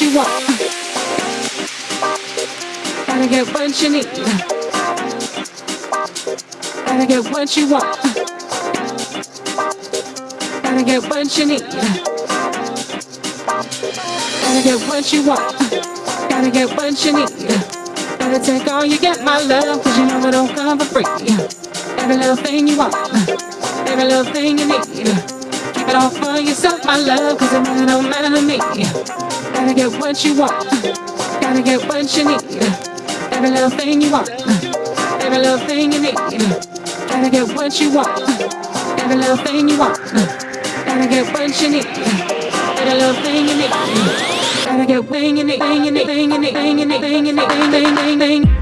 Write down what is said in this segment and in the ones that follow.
You want. Gotta get what you need. Gotta get what you want. Gotta get what you need. Gotta get what you want. Gotta get what you need. Gotta take all you get, my love, cause you know it don't come for free. Every little thing you want, every little thing you need. Keep it all for yourself, my love, cause it really don't matter to me. Gotta get what you want, gotta get what you need. Every little thing you want, every little thing you need. Gotta get what you want, every little thing you want. Gotta get what you need, every little thing you need. Gotta get wing in it, wing in it, wing in it, wing in it, wing in it, wing, wing, wing, wing.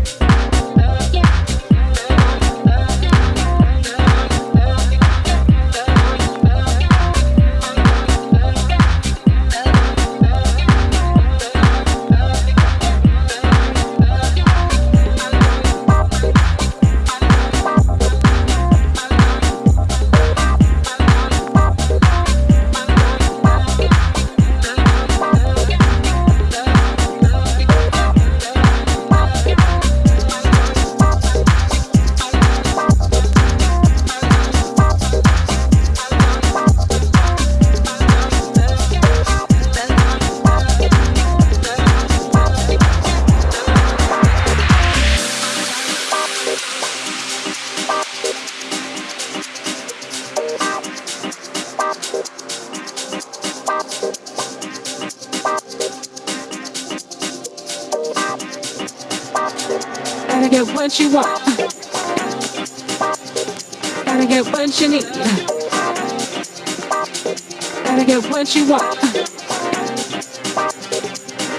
Gotta get what you want. Gotta get what you need. Gotta get what you want.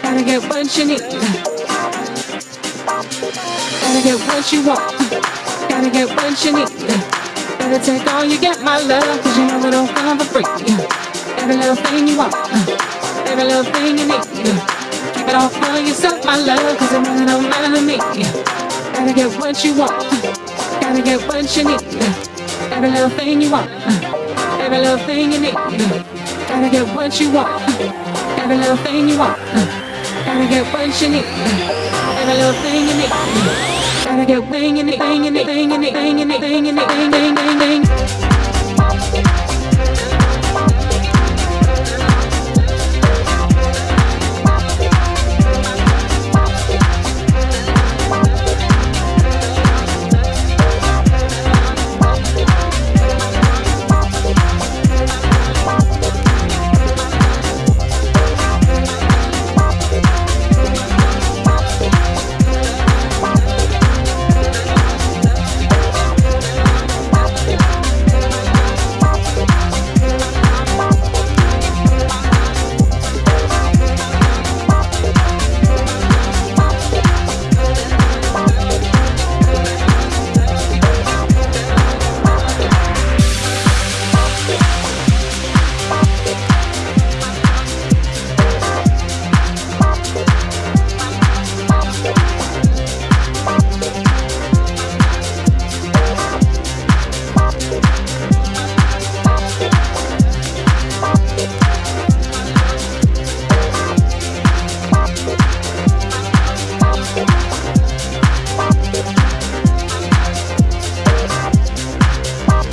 Gotta get what you need. Gotta get what you want. Gotta get what you need. Gotta take all you get, my love, cause you know it don't come for free. Every little thing you want, every little thing you need. Keep it all for yourself, my love, cause it really don't matter to me. Gotta get what you want, gotta get what you need. Every little thing you want, every little thing you need. Gotta get what you want, every little thing you want. Gotta get what you need, every little thing you need. Gotta get wing in it, wing in it, wing in it, wing in it, wing in it, wing, wing, wing, wing.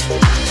Thank